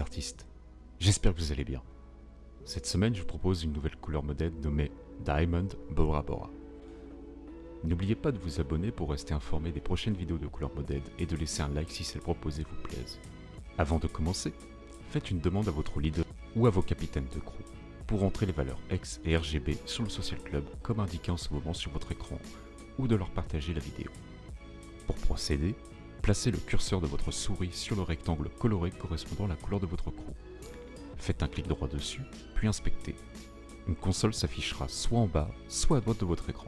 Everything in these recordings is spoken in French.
Artistes, j'espère que vous allez bien. Cette semaine, je vous propose une nouvelle couleur modèle nommée Diamond Bora Bora. N'oubliez pas de vous abonner pour rester informé des prochaines vidéos de couleur modèle et de laisser un like si celle proposée vous plaise. Avant de commencer, faites une demande à votre leader ou à vos capitaines de crew pour entrer les valeurs X et RGB sur le Social Club comme indiqué en ce moment sur votre écran ou de leur partager la vidéo. Pour procéder, placez le curseur de votre souris sur le rectangle coloré correspondant à la couleur de votre crew. Faites un clic droit dessus, puis inspectez. Une console s'affichera soit en bas, soit à droite de votre écran.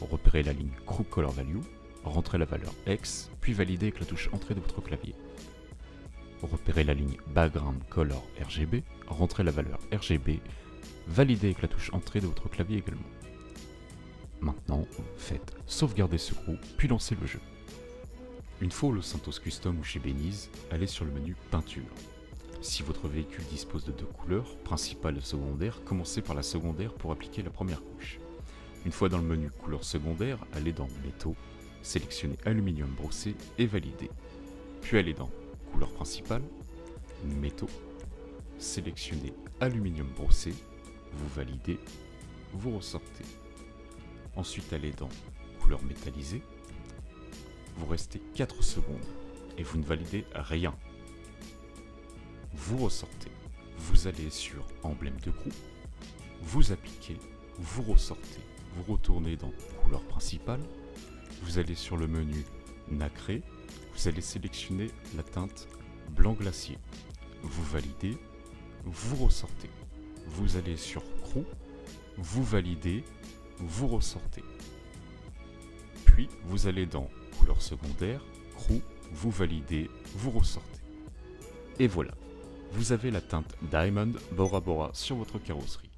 Repérez la ligne Crew Color Value, rentrez la valeur X, puis validez avec la touche Entrée de votre clavier. Repérez la ligne Background Color RGB, rentrez la valeur RGB, validez avec la touche Entrée de votre clavier également. Maintenant, faites sauvegarder ce crew, puis lancez le jeu. Une fois au Santos Custom ou chez Benize, allez sur le menu Peinture. Si votre véhicule dispose de deux couleurs, principale et secondaire, commencez par la secondaire pour appliquer la première couche. Une fois dans le menu Couleur secondaire, allez dans Métaux, sélectionnez Aluminium brossé et validez. Puis allez dans Couleur principale, Métaux, sélectionnez Aluminium brossé, vous validez, vous ressortez. Ensuite allez dans Couleur métallisée, vous restez 4 secondes et vous ne validez rien. Vous ressortez, vous allez sur emblème de groupe, vous appliquez, vous ressortez, vous retournez dans couleur principale, vous allez sur le menu nacré, vous allez sélectionner la teinte blanc glacier. Vous validez, vous ressortez. Vous allez sur crew, vous validez, vous ressortez. Puis vous allez dans couleur secondaire, crew, vous validez, vous ressortez. Et voilà, vous avez la teinte Diamond Bora Bora sur votre carrosserie.